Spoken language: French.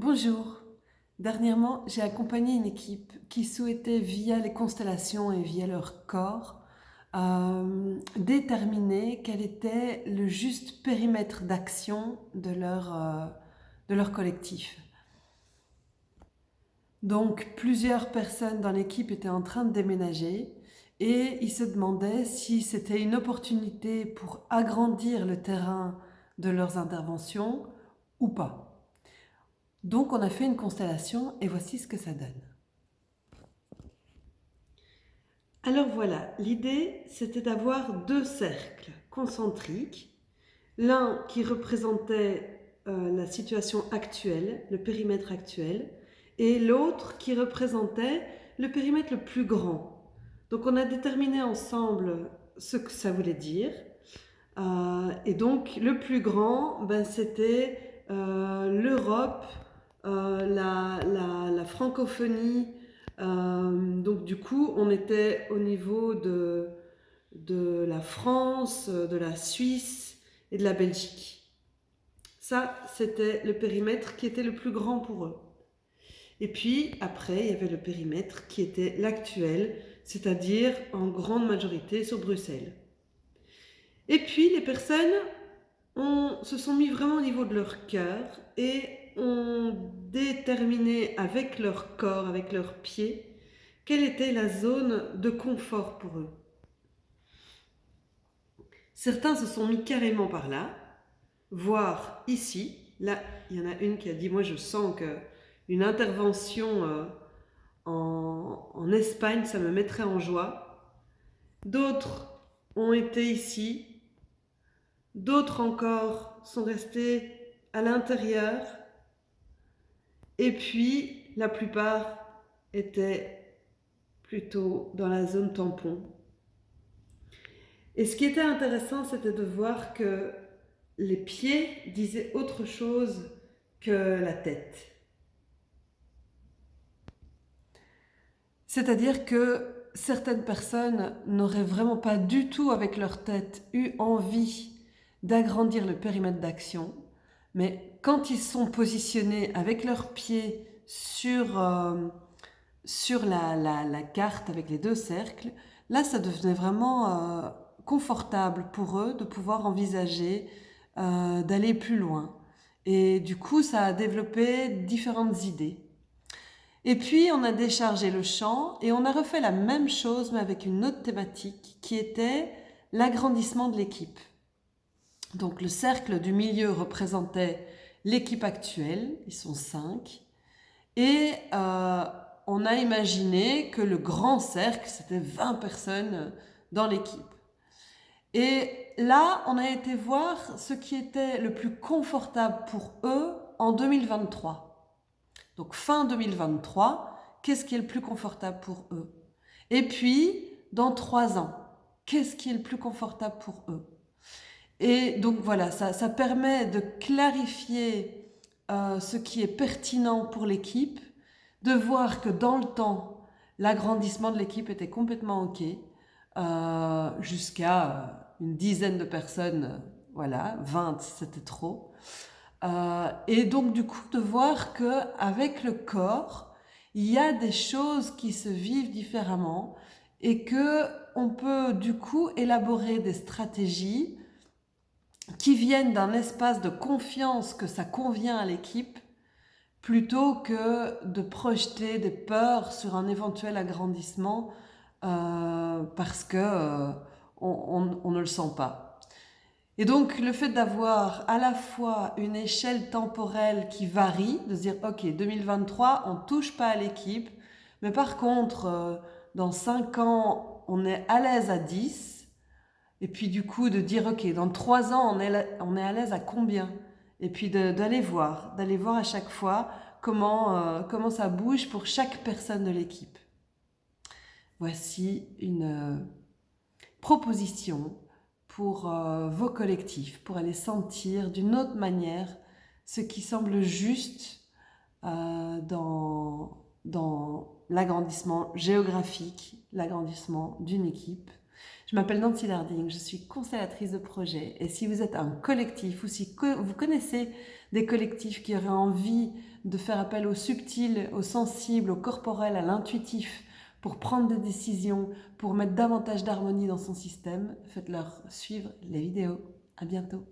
Bonjour. Dernièrement, j'ai accompagné une équipe qui souhaitait, via les constellations et via leur corps, euh, déterminer quel était le juste périmètre d'action de, euh, de leur collectif. Donc, plusieurs personnes dans l'équipe étaient en train de déménager et ils se demandaient si c'était une opportunité pour agrandir le terrain de leurs interventions ou pas. Donc on a fait une constellation et voici ce que ça donne. Alors voilà, l'idée c'était d'avoir deux cercles concentriques, l'un qui représentait euh, la situation actuelle, le périmètre actuel, et l'autre qui représentait le périmètre le plus grand. Donc on a déterminé ensemble ce que ça voulait dire. Euh, et donc le plus grand, ben, c'était euh, l'Europe, euh, la, francophonie. Euh, donc du coup, on était au niveau de, de la France, de la Suisse et de la Belgique. Ça, c'était le périmètre qui était le plus grand pour eux. Et puis, après, il y avait le périmètre qui était l'actuel, c'est-à-dire en grande majorité sur Bruxelles. Et puis, les personnes se sont mis vraiment au niveau de leur cœur et ont déterminé avec leur corps, avec leurs pieds, quelle était la zone de confort pour eux. Certains se sont mis carrément par là, voire ici. Là, il y en a une qui a dit, moi je sens que une intervention euh, en, en Espagne, ça me mettrait en joie. D'autres ont été ici. D'autres encore sont restés à l'intérieur et puis, la plupart étaient plutôt dans la zone tampon. Et ce qui était intéressant, c'était de voir que les pieds disaient autre chose que la tête. C'est-à-dire que certaines personnes n'auraient vraiment pas du tout avec leur tête eu envie d'agrandir le périmètre d'action, mais quand ils sont positionnés avec leurs pieds sur, euh, la, carte avec les deux cercles, là ça devenait vraiment euh, confortable pour eux de pouvoir envisager euh, d'aller plus loin. Et du coup, ça a développé différentes idées. Et puis, on a déchargé le champ et on a refait la même chose, mais avec une autre thématique qui était l'agrandissement de l'équipe. Donc le cercle du milieu représentait l'équipe actuelle, ils sont cinq, et euh, on a imaginé que le grand cercle, c'était 20 personnes dans l'équipe. Et là, on a été voir ce qui était le plus confortable pour eux en 2023. Donc fin 2023, qu'est-ce qui est le plus confortable pour eux? Et puis, dans trois ans, qu'est-ce qui est le plus confortable pour eux? Et donc voilà, ça, permet de clarifier euh, ce qui est pertinent pour l'équipe, de voir que dans le temps, l'agrandissement de l'équipe était complètement OK, euh, jusqu'à euh, une dizaine de personnes, voilà, 20 c'était trop. et donc du coup de voir que avec le corps, il y a des choses qui se vivent différemment et que on peut du coup élaborer des stratégies qui viennent d'un espace de confiance que ça convient à l'équipe, plutôt que de projeter des peurs sur un éventuel agrandissement euh, parce que euh, on, ne le sent pas. Et donc le fait d'avoir à la fois une échelle temporelle qui varie, de dire ok 2023 on touche pas à l'équipe, mais par contre euh, dans 5 ans on est à l'aise à 10, et puis du coup, de dire, ok, dans trois ans, on est, on est à l'aise à combien? Et puis d'aller voir, d'aller voir à chaque fois comment, euh, comment ça bouge pour chaque personne de l'équipe. Voici une euh, proposition pour euh, vos collectifs, pour aller sentir d'une autre manière ce qui semble juste dans, dans l'agrandissement géographique, l'agrandissement d'une équipe Je m'appelle Nancy Larding, je suis conseillatrice de projet et si vous êtes un collectif ou si vous connaissez des collectifs qui auraient envie de faire appel au subtil, au sensible, au corporel, à l'intuitif pour prendre des décisions, pour mettre davantage d'harmonie dans son système, faites-leur suivre les vidéos. À bientôt